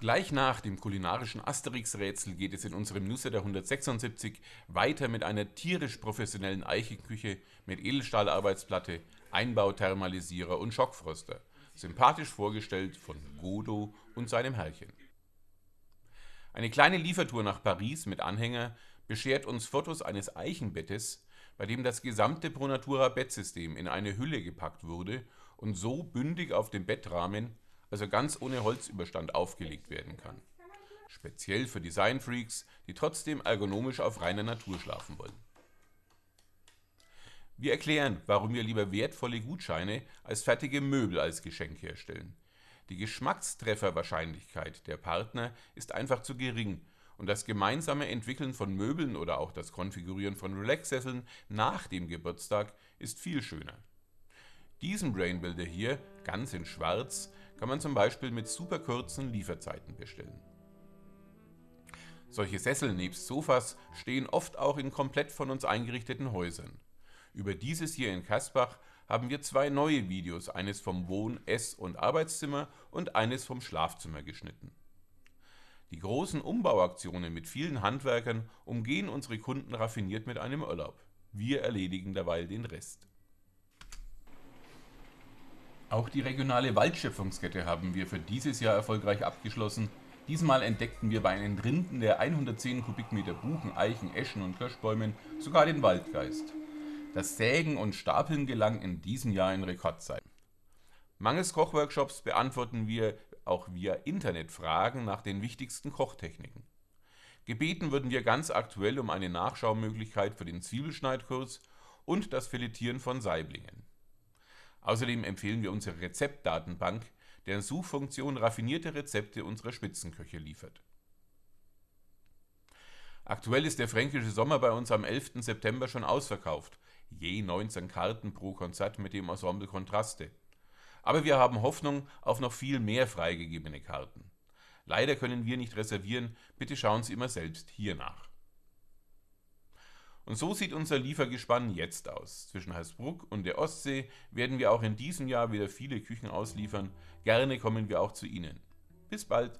Gleich nach dem kulinarischen Asterix-Rätsel geht es in unserem Newsletter 176 weiter mit einer tierisch professionellen Eichenküche mit Edelstahlarbeitsplatte, Einbauthermalisierer und Schockfroster, sympathisch vorgestellt von Godo und seinem Herrchen. Eine kleine Liefertour nach Paris mit Anhänger beschert uns Fotos eines Eichenbettes, bei dem das gesamte Pronatura Bettsystem in eine Hülle gepackt wurde und so bündig auf dem Bettrahmen also ganz ohne Holzüberstand aufgelegt werden kann. Speziell für Designfreaks, die trotzdem ergonomisch auf reiner Natur schlafen wollen. Wir erklären, warum wir lieber wertvolle Gutscheine als fertige Möbel als Geschenk herstellen. Die Geschmackstrefferwahrscheinlichkeit der Partner ist einfach zu gering und das gemeinsame Entwickeln von Möbeln oder auch das Konfigurieren von Relaxsesseln nach dem Geburtstag ist viel schöner. Diesen Brainbuilder hier, ganz in schwarz, kann man zum Beispiel mit super kurzen Lieferzeiten bestellen. Solche Sessel nebst Sofas stehen oft auch in komplett von uns eingerichteten Häusern. Über dieses hier in Kasbach haben wir zwei neue Videos, eines vom Wohn-, Ess- und Arbeitszimmer und eines vom Schlafzimmer geschnitten. Die großen Umbauaktionen mit vielen Handwerkern umgehen unsere Kunden raffiniert mit einem Urlaub. Wir erledigen derweil den Rest. Auch die regionale Waldschöpfungskette haben wir für dieses Jahr erfolgreich abgeschlossen. Diesmal entdeckten wir bei einem Rinden der 110 Kubikmeter Buchen, Eichen, Eschen und Kirschbäumen sogar den Waldgeist. Das Sägen und Stapeln gelang in diesem Jahr in Rekordzeiten. Mangels Kochworkshops beantworten wir auch via Internet Fragen nach den wichtigsten Kochtechniken. Gebeten wurden wir ganz aktuell um eine Nachschaumöglichkeit für den Zwiebelschneidkurs und das Filetieren von Saiblingen. Außerdem empfehlen wir unsere Rezeptdatenbank, deren Suchfunktion raffinierte Rezepte unserer Spitzenköche liefert. Aktuell ist der Fränkische Sommer bei uns am 11. September schon ausverkauft, je 19 Karten pro Konzert mit dem Ensemble Kontraste. Aber wir haben Hoffnung auf noch viel mehr freigegebene Karten. Leider können wir nicht reservieren, bitte schauen Sie immer selbst hier nach. Und so sieht unser Liefergespann jetzt aus. Zwischen Hersbruck und der Ostsee werden wir auch in diesem Jahr wieder viele Küchen ausliefern. Gerne kommen wir auch zu Ihnen. Bis bald!